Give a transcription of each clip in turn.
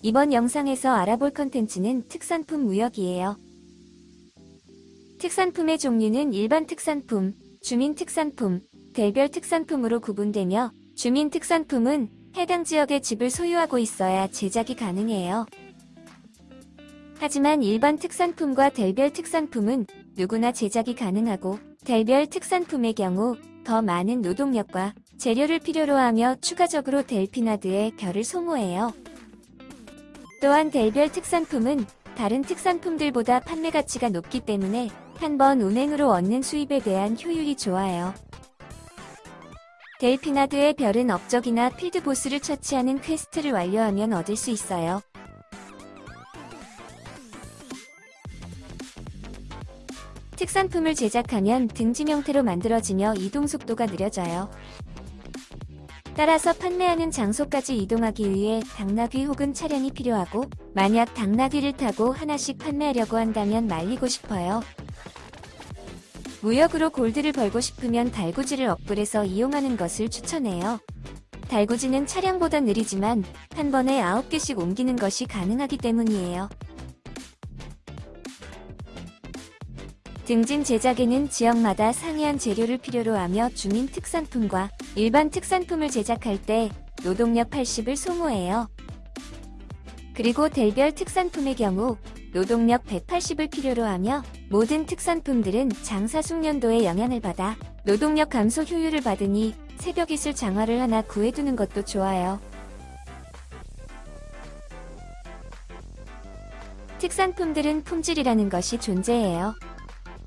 이번 영상에서 알아볼 컨텐츠는 특산품 무역이에요. 특산품의 종류는 일반 특산품, 주민 특산품, 대별 특산품으로 구분되며 주민 특산품은 해당 지역의 집을 소유하고 있어야 제작이 가능해요. 하지만 일반 특산품과 대별 특산품은 누구나 제작이 가능하고 대별 특산품의 경우 더 많은 노동력과 재료를 필요로 하며 추가적으로 델피나드의 별을 소모해요. 또한 델별 특산품은 다른 특산품들보다 판매 가치가 높기 때문에 한 번 운행으로 얻는 수입에 대한 효율이 좋아요. 델피나드의 별은 업적이나 field boss를 처치하는 퀘스트를 완료하면 얻을 수 있어요. 특산품을 제작하면 등짐 형태로 만들어지며 이동 속도가 느려져요. 따라서 판매하는 장소까지 이동하기 위해 당나귀 혹은 차량이 필요하고 만약 당나귀를 타고 하나씩 판매하려고 한다면 말리고 싶어요. 무역으로 골드를 벌고 싶으면 달구지를 업글해서 이용하는 것을 추천해요. 달구지는 차량보다 느리지만 한 번에 9개씩 옮기는 것이 가능하기 때문이에요. 등짐 제작에는 지역마다 상이한 재료를 필요로 하며 주민 특산품과 일반 특산품을 제작할 때 노동력 80을 소모해요. 그리고 델별 특산품의 경우 노동력 180을 필요로 하며 모든 특산품들은 장사 숙련도에 영향을 받아 노동력 감소 효율을 받으니 새벽이슬 장화를 하나 구해두는 것도 좋아요. 특산품들은 품질이라는 것이 존재해요.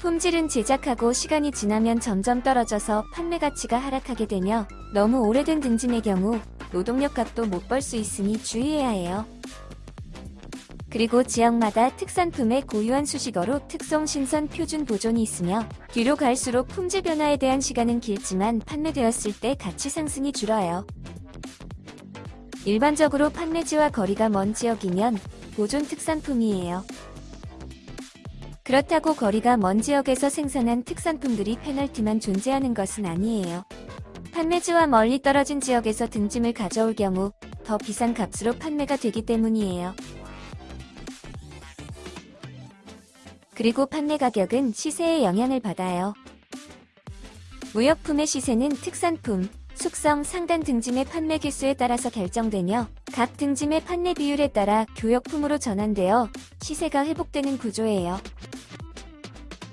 품질은 제작하고 시간이 지나면 점점 떨어져서 판매 가치가 하락하게 되며 너무 오래된 등짐의 경우 노동력 값도 못 벌 수 있으니 주의해야 해요. 그리고 지역마다 특산품의 고유한 수식어로 특성 신선 표준 보존이 있으며 뒤로 갈수록 품질 변화에 대한 시간은 길지만 판매되었을 때 가치 상승이 줄어요. 일반적으로 판매지와 거리가 먼 지역이면 보존 특산품이에요. 그렇다고 거리가 먼 지역에서 생산한 특산품들이 페널티만 존재하는 것은 아니에요. 판매지와 멀리 떨어진 지역에서 등짐을 가져올 경우 더 비싼 값으로 판매가 되기 때문이에요. 그리고 판매 가격은 시세에 영향을 받아요. 무역품의 시세는 특산품, 숙성, 상단 등짐의 판매 개수에 따라서 결정되며 각 등짐의 판매 비율에 따라 교역품으로 전환되어 시세가 회복되는 구조예요.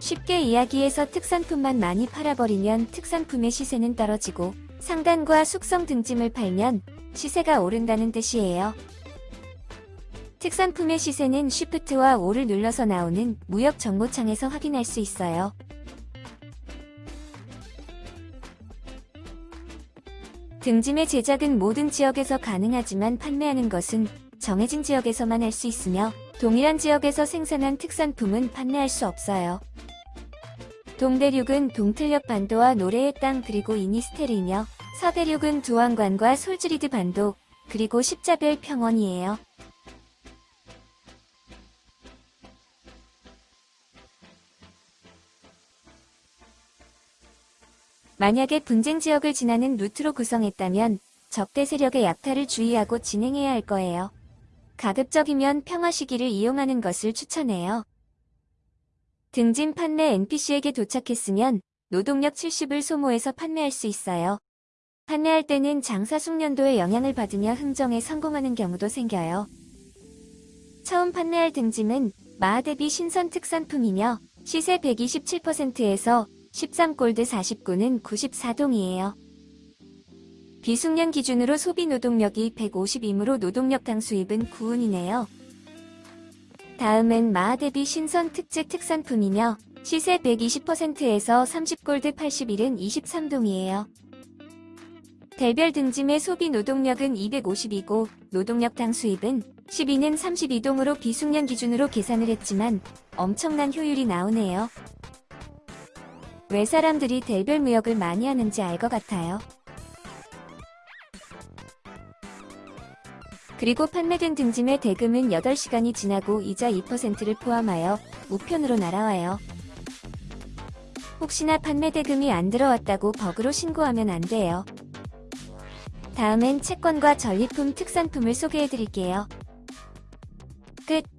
쉽게 이야기해서 특산품만 많이 팔아버리면 특산품의 시세는 떨어지고 상단과 숙성 등짐을 팔면 시세가 오른다는 뜻이에요. 특산품의 시세는 쉬프트와 5를 눌러서 나오는 무역 정보창에서 확인할 수 있어요. 등짐의 제작은 모든 지역에서 가능하지만 판매하는 것은 정해진 지역에서만 할 수 있으며 동일한 지역에서 생산한 특산품은 판매할 수 없어요. 동대륙은 동틀력 반도와 노래의 땅 그리고 이니스테르이며 서대륙은 두왕관과 솔즈리드 반도 그리고 십자별 평원이에요. 만약에 분쟁 지역을 지나는 루트로 구성했다면 적대 세력의 약탈을 주의하고 진행해야 할 거예요. 가급적이면 평화 시기를 이용하는 것을 추천해요. 등진 판매 NPC에게 도착했으면 노동력 70을 소모해서 판매할 수 있어요. 판매할 때는 장사 숙련도에 영향을 받으며 흥정에 성공하는 경우도 생겨요. 처음 판매할 등짐은 마하 대비 신선 특산품이며 시세 127%에서 13골드 49는 94동이에요. 비숙련 기준으로 소비 노동력이 150이므로 노동력 당 수입은 9운이네요. 다음은 마하 대비 신선 특제 특산품이며 시세 120%에서 30골드 81은 23동이에요. 대별 등짐의 소비 노동력은 250이고 노동력당 수입은 12는 32동으로 비숙련 기준으로 계산을 했지만 엄청난 효율이 나오네요. 왜 사람들이 대별 무역을 많이 하는지 알 것 같아요. 그리고 판매된 등짐의 대금은 8시간이 지나고 이자 2%를 포함하여 우편으로 날아와요. 혹시나 판매 대금이 안 들어왔다고 버그로 신고하면 안 돼요. 다음엔 채권과 전리품 특산품을 소개해드릴게요. 끝.